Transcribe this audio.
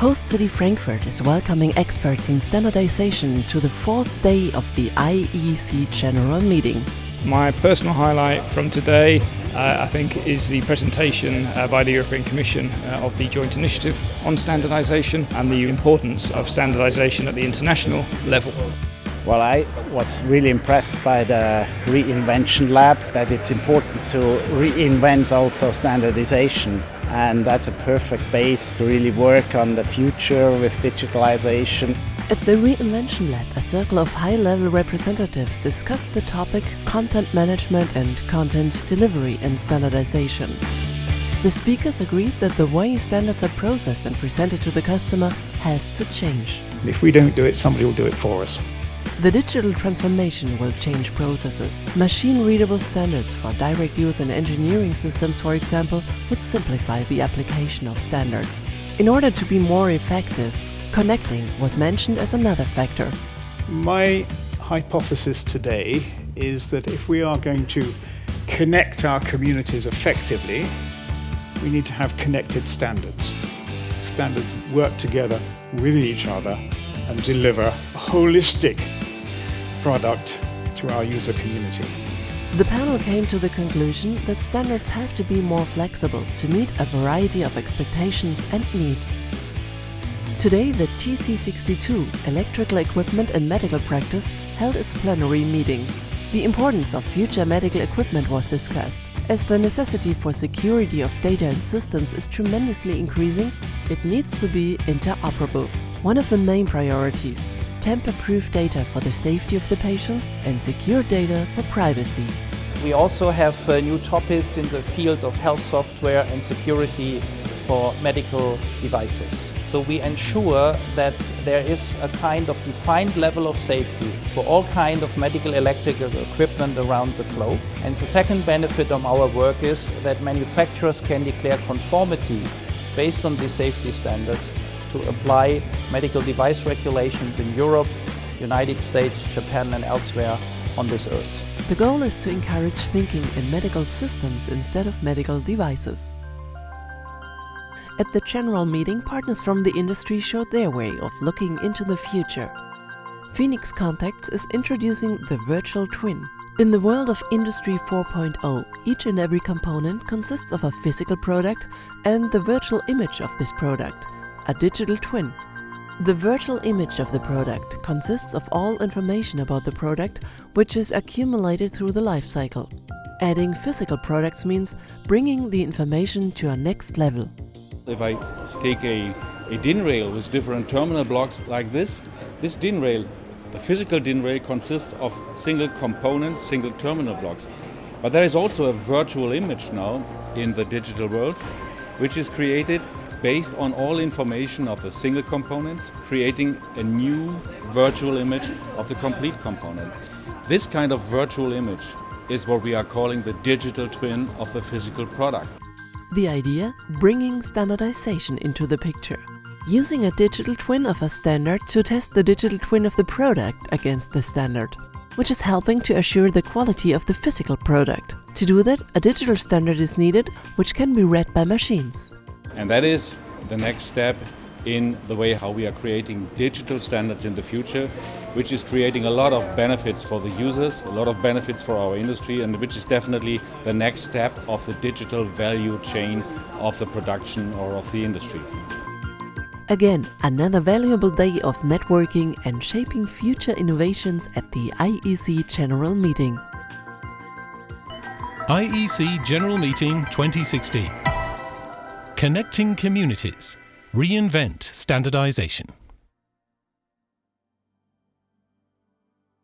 Host City Frankfurt is welcoming experts in standardization to the fourth day of the IEC General Meeting. My personal highlight from today, uh, I think, is the presentation uh, by the European Commission uh, of the joint initiative on standardization and the importance of standardization at the international level. Well, I was really impressed by the reinvention lab, that it's important to reinvent also standardization. And that's a perfect base to really work on the future with digitalization. At the Reinvention Lab, a circle of high-level representatives discussed the topic content management and content delivery and standardization. The speakers agreed that the way standards are processed and presented to the customer has to change. If we don't do it, somebody will do it for us. The digital transformation will change processes. Machine-readable standards for direct use in engineering systems, for example, would simplify the application of standards. In order to be more effective, connecting was mentioned as another factor. My hypothesis today is that if we are going to connect our communities effectively, we need to have connected standards. Standards work together with each other and deliver holistic product to our user community. The panel came to the conclusion that standards have to be more flexible to meet a variety of expectations and needs. Today, the TC62, Electrical Equipment and Medical Practice, held its plenary meeting. The importance of future medical equipment was discussed. As the necessity for security of data and systems is tremendously increasing, it needs to be interoperable. One of the main priorities tamper-proof data for the safety of the patient and secure data for privacy. We also have uh, new topics in the field of health software and security for medical devices. So we ensure that there is a kind of defined level of safety for all kind of medical electrical equipment around the globe. And the second benefit of our work is that manufacturers can declare conformity based on these safety standards to apply medical device regulations in Europe, United States, Japan and elsewhere on this earth. The goal is to encourage thinking in medical systems instead of medical devices. At the general meeting, partners from the industry showed their way of looking into the future. Phoenix Contacts is introducing the virtual twin. In the world of Industry 4.0, each and every component consists of a physical product and the virtual image of this product a digital twin. The virtual image of the product consists of all information about the product which is accumulated through the life cycle. Adding physical products means bringing the information to a next level. If I take a, a DIN rail with different terminal blocks like this, this DIN rail, the physical DIN rail consists of single components, single terminal blocks. But there is also a virtual image now in the digital world, which is created based on all information of the single components, creating a new virtual image of the complete component. This kind of virtual image is what we are calling the digital twin of the physical product. The idea? Bringing standardization into the picture. Using a digital twin of a standard to test the digital twin of the product against the standard, which is helping to assure the quality of the physical product. To do that, a digital standard is needed, which can be read by machines. And that is the next step in the way how we are creating digital standards in the future, which is creating a lot of benefits for the users, a lot of benefits for our industry, and which is definitely the next step of the digital value chain of the production or of the industry. Again, another valuable day of networking and shaping future innovations at the IEC General Meeting. IEC General Meeting 2016. Connecting communities. Reinvent standardization.